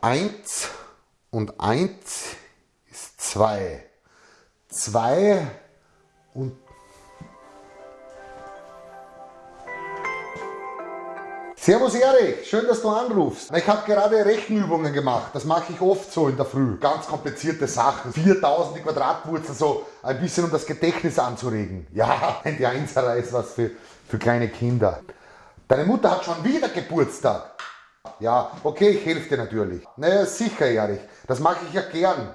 1 und 1 ist 2. 2 und Servus Erik, schön, dass du anrufst. Ich habe gerade Rechenübungen gemacht. Das mache ich oft so in der Früh. Ganz komplizierte Sachen. 4000 Quadratwurzeln, so ein bisschen um das Gedächtnis anzuregen. Ja, die Einserer ist was für, für kleine Kinder. Deine Mutter hat schon wieder Geburtstag. Ja, okay, ich helfe dir natürlich. Naja, sicher, Erich. Das mache ich ja gern.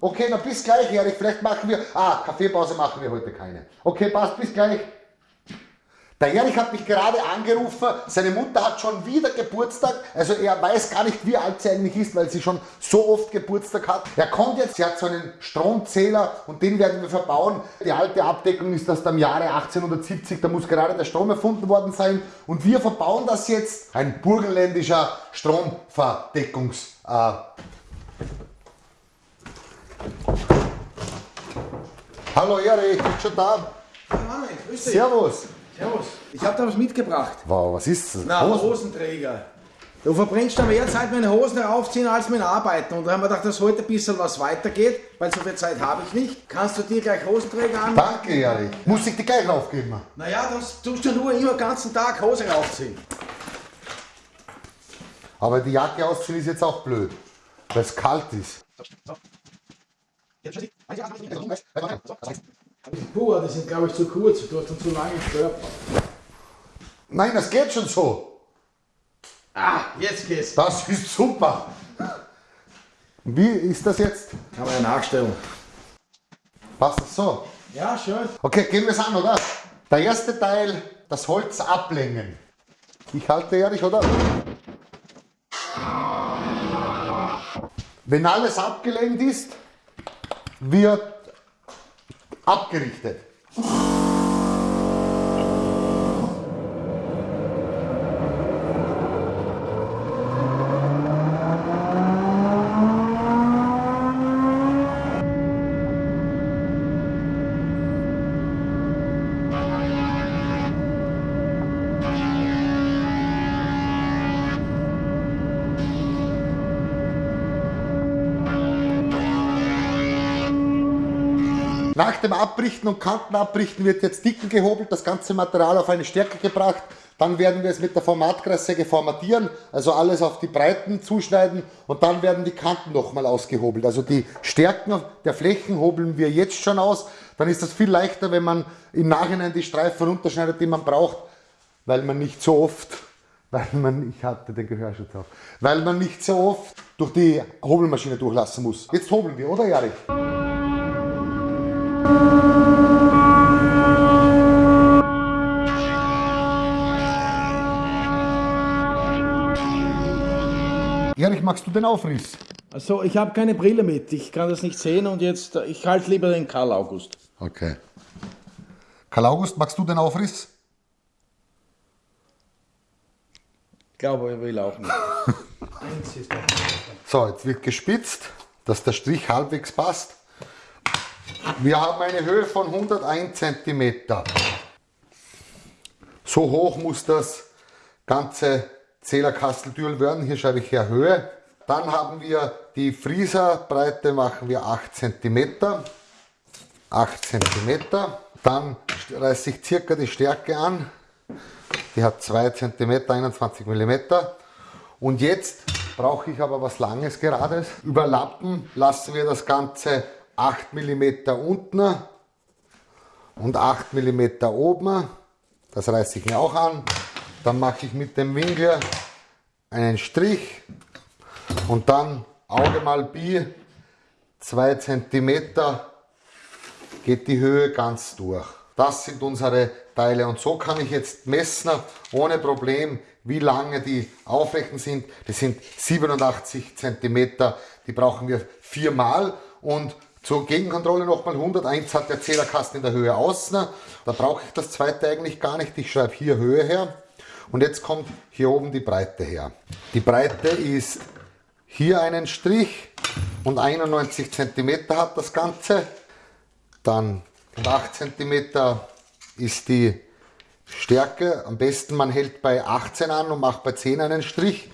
Okay, na bis gleich, Erich. Vielleicht machen wir... Ah, Kaffeepause machen wir heute keine. Okay, passt, bis gleich. Der Erich hat mich gerade angerufen, seine Mutter hat schon wieder Geburtstag, also er weiß gar nicht wie alt sie eigentlich ist, weil sie schon so oft Geburtstag hat. Er kommt jetzt, sie hat so einen Stromzähler und den werden wir verbauen. Die alte Abdeckung ist aus dem Jahre 1870, da muss gerade der Strom erfunden worden sein und wir verbauen das jetzt. Ein burgenländischer Stromverdeckungs... Äh Hallo Erich, bist schon da? Mann, grüß dich. Servus. Servus. Ich habe da was mitgebracht. Wow, was ist das? Na, Hosen? Hosenträger. Du verbrennst da mehr Zeit mit den Hosen aufziehen als mit Arbeiten. Und da haben wir gedacht, dass heute ein bisschen was weitergeht, weil so viel Zeit habe ich nicht. Kannst du dir gleich Hosenträger an? Danke, Erich. Muss ich die gleich aufgeben? Naja, das tust du nur immer den ganzen Tag Hose raufziehen. Aber die Jacke ausziehen ist jetzt auch blöd, weil es kalt ist. Puh, die sind glaube ich zu kurz. Du hast dann zu lange Körper. Nein, das geht schon so. Ah, jetzt geht's. Das ist super. Wie ist das jetzt? Kann man ja nachstellen. Passt das so? Ja, schön. Okay, gehen wir es an, oder? Der erste Teil, das Holz ablängen. Ich halte ehrlich, oder? Wenn alles abgelenkt ist, wird abgerichtet. Nach dem Abrichten und Kantenabrichten wird jetzt dicken gehobelt, das ganze Material auf eine Stärke gebracht. Dann werden wir es mit der Formatkreissäge formatieren, also alles auf die Breiten zuschneiden und dann werden die Kanten nochmal ausgehobelt. Also die Stärken der Flächen hobeln wir jetzt schon aus. Dann ist das viel leichter, wenn man im Nachhinein die Streifen runterschneidet, die man braucht, weil man nicht so oft, weil man, ich hatte den Gehörschutz auf, weil man nicht so oft durch die Hobelmaschine durchlassen muss. Jetzt hobeln wir, oder Jarich? Erich, magst du den Aufriss? Also, ich habe keine Brille mit. Ich kann das nicht sehen und jetzt, ich halte lieber den Karl August. Okay. Karl August, magst du den Aufriss? Ich glaube, er will auch nicht. So, jetzt wird gespitzt, dass der Strich halbwegs passt. Wir haben eine Höhe von 101 cm. So hoch muss das ganze Zählerkasteltürl werden. Hier schreibe ich her Höhe. Dann haben wir die Frieserbreite, machen wir 8 cm. 8 cm. Dann reiße ich circa die Stärke an. Die hat 2 cm, 21 mm. Und jetzt brauche ich aber was Langes, Gerades. Überlappen lassen wir das Ganze 8 mm unten und 8 mm oben. Das reiße ich mir auch an. Dann mache ich mit dem Winkel einen Strich und dann Auge mal Bi 2 cm geht die Höhe ganz durch. Das sind unsere Teile und so kann ich jetzt messen ohne Problem, wie lange die aufrechten sind. Das sind 87 cm, die brauchen wir viermal und zur Gegenkontrolle nochmal 101 hat der Zählerkasten in der Höhe außen. Da brauche ich das zweite eigentlich gar nicht. Ich schreibe hier Höhe her. Und jetzt kommt hier oben die Breite her. Die Breite ist hier einen Strich und 91 cm hat das Ganze. Dann 8 cm ist die Stärke. Am besten man hält bei 18 an und macht bei 10 einen Strich.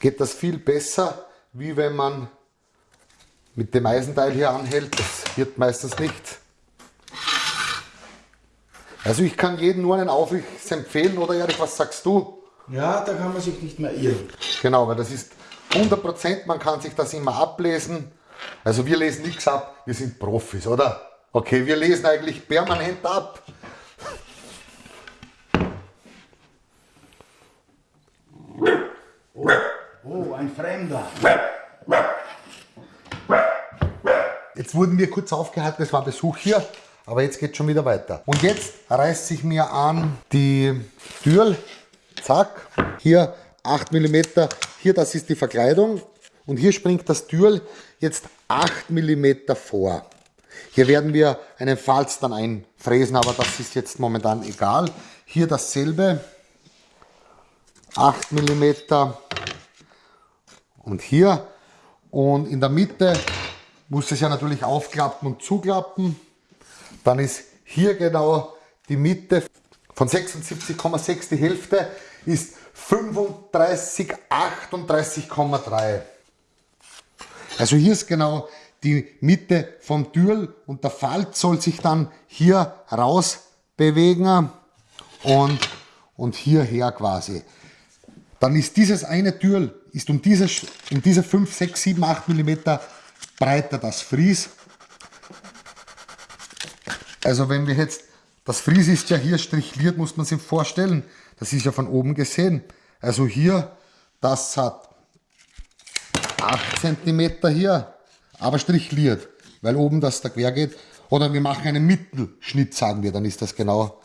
Geht das viel besser. wie wenn man mit dem Eisenteil hier anhält. Das wird meistens nicht. Also ich kann jedem nur einen Aufriss empfehlen, oder Erich, was sagst du? Ja, da kann man sich nicht mehr irren. Genau, weil das ist 100%, man kann sich das immer ablesen. Also wir lesen nichts ab, wir sind Profis, oder? Okay, wir lesen eigentlich permanent ab. Oh, ein Fremder. Jetzt wurden wir kurz aufgehalten, es war Besuch hier, aber jetzt geht schon wieder weiter. Und jetzt reißt sich mir an die Tür, zack, hier 8 mm, hier das ist die Verkleidung und hier springt das Türl jetzt 8 mm vor. Hier werden wir einen Falz dann einfräsen, aber das ist jetzt momentan egal. Hier dasselbe, 8 mm und hier und in der Mitte muss es ja natürlich aufklappen und zuklappen. Dann ist hier genau die Mitte von 76,6, die Hälfte ist 35, 38,3. Also hier ist genau die Mitte vom Türl und der Falz soll sich dann hier raus bewegen und, und hierher quasi. Dann ist dieses eine Türl ist um diese, um diese 5, 6, 7, 8 mm breiter das Fries. Also wenn wir jetzt, das Fries ist ja hier strichliert, muss man sich vorstellen. Das ist ja von oben gesehen. Also hier, das hat 8 cm hier, aber strichliert, weil oben das da quer geht. Oder wir machen einen Mittelschnitt, sagen wir, dann ist das genau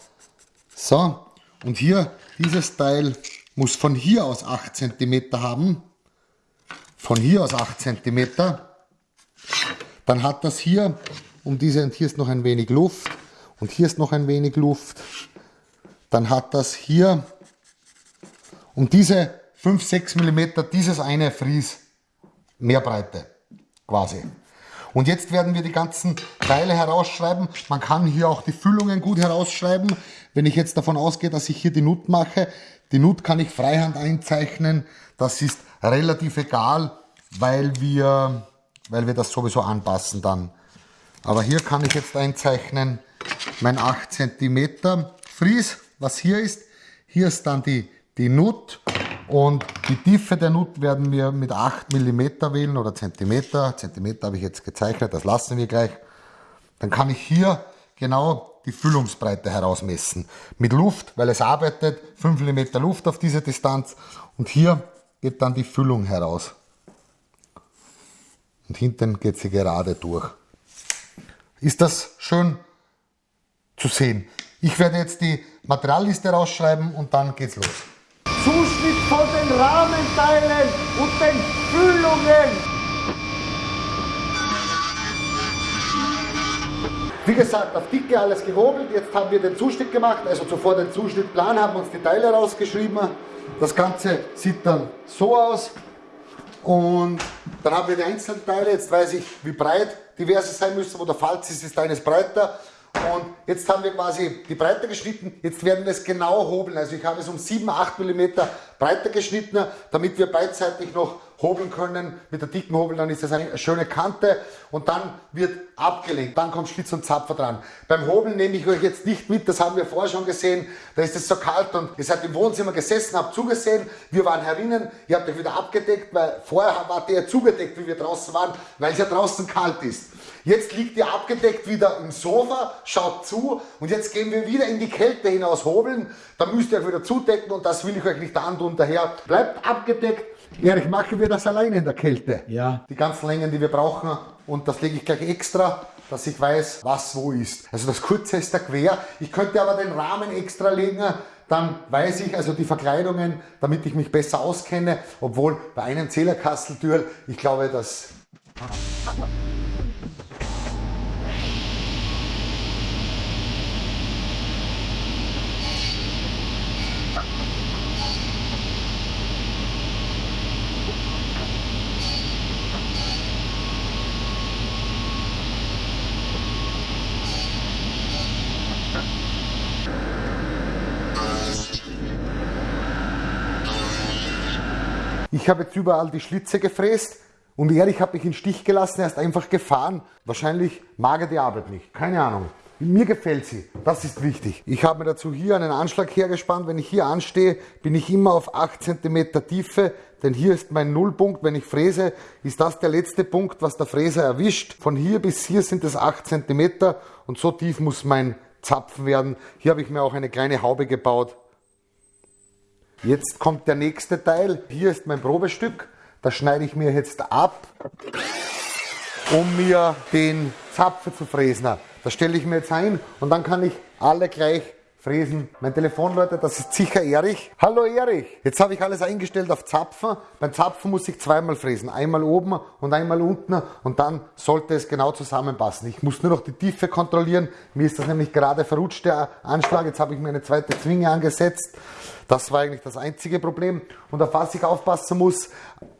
so. Und hier, dieses Teil muss von hier aus 8 cm haben. Von hier aus 8 cm. Dann hat das hier, um diese, und hier ist noch ein wenig Luft, und hier ist noch ein wenig Luft. Dann hat das hier um diese 5, 6 mm dieses eine Fries mehr Breite quasi. Und jetzt werden wir die ganzen Teile herausschreiben. Man kann hier auch die Füllungen gut herausschreiben. Wenn ich jetzt davon ausgehe, dass ich hier die Nut mache, die Nut kann ich freihand einzeichnen. Das ist relativ egal, weil wir, weil wir das sowieso anpassen dann. Aber hier kann ich jetzt einzeichnen mein 8 cm Fries, was hier ist. Hier ist dann die, die Nut und die Tiefe der Nut werden wir mit 8 mm wählen oder Zentimeter. Zentimeter habe ich jetzt gezeichnet, das lassen wir gleich. Dann kann ich hier genau die Füllungsbreite herausmessen. Mit Luft, weil es arbeitet, 5 mm Luft auf diese Distanz und hier geht dann die Füllung heraus. Und hinten geht sie gerade durch. Ist das schön zu sehen? Ich werde jetzt die Materialliste rausschreiben und dann geht's los. Zuschnitt von den Rahmenteilen und den Füllungen. Wie gesagt, auf Dicke alles gehobelt. Jetzt haben wir den Zuschnitt gemacht, also zuvor den Zuschnittplan, haben uns die Teile rausgeschrieben. Das Ganze sieht dann so aus. Und dann haben wir die einzelnen Teile. Jetzt weiß ich, wie breit diverse sein müssen. Wo der Falz ist, ist eines breiter. Und jetzt haben wir quasi die Breite geschnitten. Jetzt werden wir es genau hobeln. Also ich habe es um 7, 8 mm breiter geschnitten, damit wir beidseitig noch hobeln können. Mit der dicken Hobel, dann ist das eine schöne Kante und dann wird abgelenkt. Dann kommt Schlitz und Zapfer dran. Beim Hobeln nehme ich euch jetzt nicht mit, das haben wir vorher schon gesehen. Da ist es so kalt und ihr seid im Wohnzimmer gesessen, habt zugesehen. Wir waren herinnen, ihr habt euch wieder abgedeckt, weil vorher wart ihr zugedeckt, wie wir draußen waren, weil es ja draußen kalt ist. Jetzt liegt ihr abgedeckt wieder im Sofa, schaut zu und jetzt gehen wir wieder in die Kälte hinaus hobeln. Da müsst ihr euch wieder zudecken und das will ich euch nicht antun. Daher bleibt abgedeckt. Erich, machen wir das alleine in der Kälte? Ja. Die ganzen Längen, die wir brauchen und das lege ich gleich extra, dass ich weiß, was wo ist. Also das kurze ist der quer. Ich könnte aber den Rahmen extra legen, dann weiß ich also die Verkleidungen, damit ich mich besser auskenne, obwohl bei einem Zählerkasteltür, ich glaube, dass Ich habe jetzt überall die Schlitze gefräst. Und Erich hat mich in Stich gelassen, er ist einfach gefahren. Wahrscheinlich mag er die Arbeit nicht. Keine Ahnung. Mir gefällt sie. Das ist wichtig. Ich habe mir dazu hier einen Anschlag hergespannt. Wenn ich hier anstehe, bin ich immer auf 8 cm Tiefe, denn hier ist mein Nullpunkt. Wenn ich fräse, ist das der letzte Punkt, was der Fräser erwischt. Von hier bis hier sind es 8 cm und so tief muss mein Zapfen werden. Hier habe ich mir auch eine kleine Haube gebaut. Jetzt kommt der nächste Teil. Hier ist mein Probestück. Das schneide ich mir jetzt ab, um mir den Zapfen zu fräsen. Das stelle ich mir jetzt ein und dann kann ich alle gleich fräsen. Mein Telefon, Leute, das ist sicher Erich. Hallo Erich! Jetzt habe ich alles eingestellt auf Zapfen. Beim Zapfen muss ich zweimal fräsen. Einmal oben und einmal unten und dann sollte es genau zusammenpassen. Ich muss nur noch die Tiefe kontrollieren. Mir ist das nämlich gerade verrutscht, der Anschlag. Jetzt habe ich mir eine zweite Zwinge angesetzt. Das war eigentlich das einzige Problem. Und auf was ich aufpassen muss,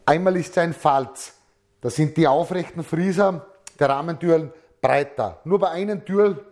einmal ist ein Falz. Das sind die aufrechten Frieser der Rahmentüren breiter. Nur bei einem Tür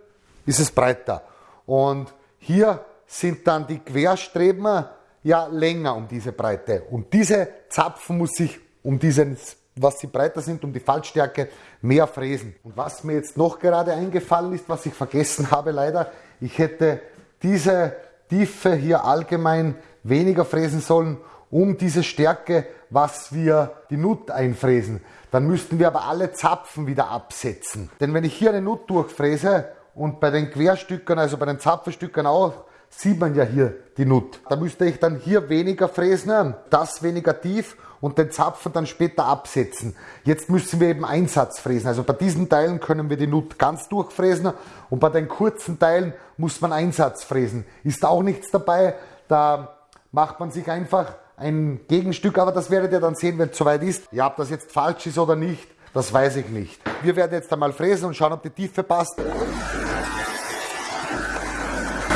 ist es breiter. Und hier sind dann die Querstreben ja länger um diese Breite. Und diese Zapfen muss ich um diesen, was sie breiter sind, um die Fallstärke mehr fräsen. Und was mir jetzt noch gerade eingefallen ist, was ich vergessen habe leider, ich hätte diese Tiefe hier allgemein weniger fräsen sollen, um diese Stärke, was wir die Nut einfräsen. Dann müssten wir aber alle Zapfen wieder absetzen. Denn wenn ich hier eine Nut durchfräse und bei den Querstückern, also bei den Zapfenstückern auch, sieht man ja hier die Nut. Da müsste ich dann hier weniger fräsen, das weniger tief und den Zapfen dann später absetzen. Jetzt müssen wir eben Einsatz fräsen. Also bei diesen Teilen können wir die Nut ganz durchfräsen und bei den kurzen Teilen muss man Einsatz fräsen. Ist auch nichts dabei, da macht man sich einfach ein Gegenstück, aber das werdet ihr dann sehen, wenn es soweit ist. Ja, ob das jetzt falsch ist oder nicht, das weiß ich nicht. Wir werden jetzt einmal fräsen und schauen, ob die Tiefe passt.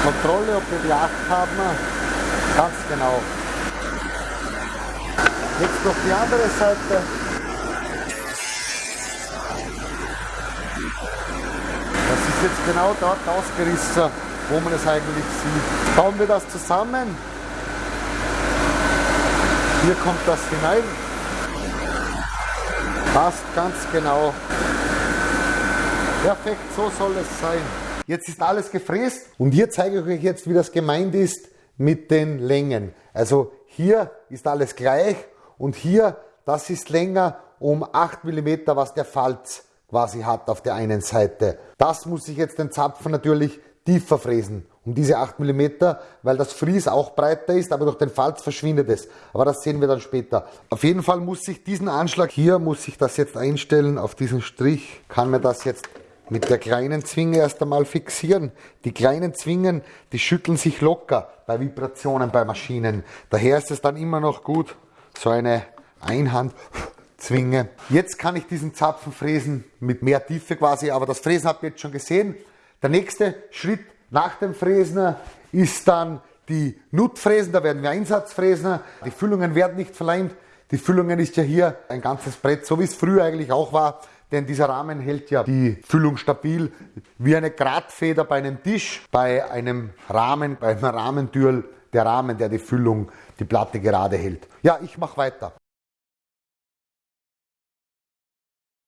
Kontrolle, ob wir die 8 haben. Ganz genau. Jetzt noch die andere Seite. Das ist jetzt genau dort ausgerissen, wo man es eigentlich sieht. Bauen wir das zusammen. Hier kommt das hinein. Passt ganz genau. Perfekt, so soll es sein. Jetzt ist alles gefräst und hier zeige ich euch jetzt, wie das gemeint ist mit den Längen. Also hier ist alles gleich und hier, das ist länger um 8 mm, was der Falz quasi hat auf der einen Seite. Das muss ich jetzt den Zapfen natürlich tiefer fräsen um diese 8 mm, weil das Fries auch breiter ist, aber durch den Falz verschwindet es. Aber das sehen wir dann später. Auf jeden Fall muss ich diesen Anschlag hier, muss ich das jetzt einstellen auf diesen Strich, kann mir das jetzt mit der kleinen Zwinge erst einmal fixieren. Die kleinen Zwingen, die schütteln sich locker bei Vibrationen bei Maschinen. Daher ist es dann immer noch gut, so eine Einhandzwinge. Jetzt kann ich diesen Zapfen fräsen mit mehr Tiefe quasi, aber das Fräsen habt ihr jetzt schon gesehen. Der nächste Schritt nach dem Fräsen ist dann die Nutfräsen, da werden wir Einsatzfräsen. Die Füllungen werden nicht verleimt. Die Füllungen ist ja hier ein ganzes Brett, so wie es früher eigentlich auch war. Denn dieser Rahmen hält ja die Füllung stabil, wie eine Gradfeder bei einem Tisch, bei einem Rahmen, bei einer Rahmentür, der Rahmen, der die Füllung, die Platte gerade hält. Ja, ich mache weiter.